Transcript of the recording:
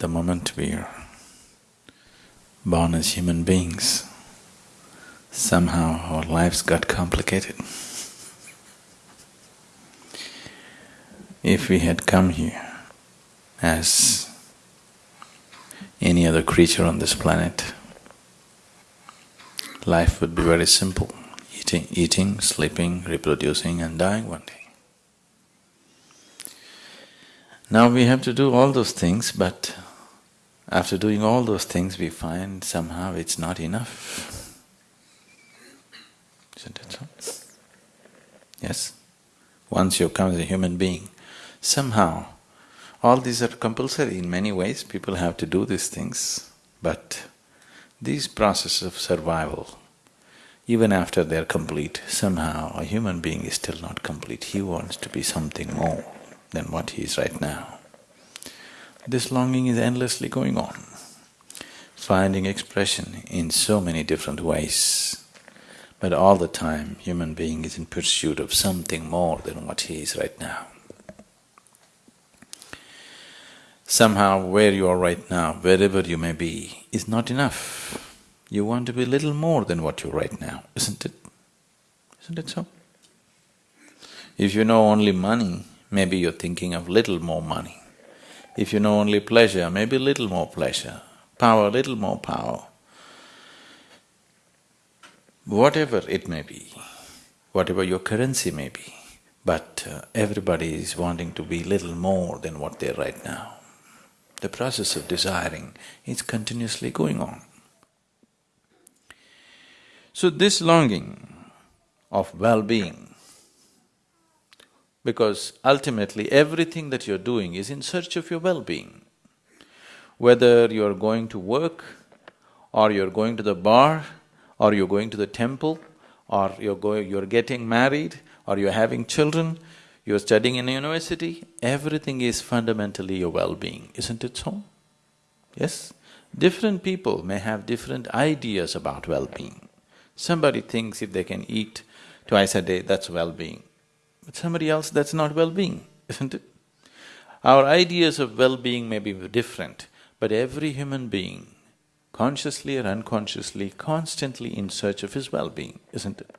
the moment we are born as human beings, somehow our lives got complicated. If we had come here as any other creature on this planet, life would be very simple, eating, eating, sleeping, reproducing and dying one day. Now we have to do all those things, but after doing all those things we find somehow it's not enough. Isn't it so? Yes? Once you come as a human being, somehow all these are compulsory in many ways, people have to do these things, but these processes of survival, even after they're complete, somehow a human being is still not complete, he wants to be something more than what he is right now. This longing is endlessly going on, finding expression in so many different ways. But all the time, human being is in pursuit of something more than what he is right now. Somehow where you are right now, wherever you may be, is not enough. You want to be little more than what you're right now, isn't it? Isn't it so? If you know only money, maybe you're thinking of little more money. If you know only pleasure, maybe little more pleasure, power, little more power. Whatever it may be, whatever your currency may be, but uh, everybody is wanting to be little more than what they're right now. The process of desiring is continuously going on. So this longing of well-being because ultimately everything that you're doing is in search of your well-being. Whether you're going to work, or you're going to the bar, or you're going to the temple, or you're going… you're getting married, or you're having children, you're studying in a university, everything is fundamentally your well-being, isn't it so? Yes? Different people may have different ideas about well-being. Somebody thinks if they can eat twice a day, that's well-being. But somebody else, that's not well-being, isn't it? Our ideas of well-being may be different, but every human being, consciously or unconsciously, constantly in search of his well-being, isn't it?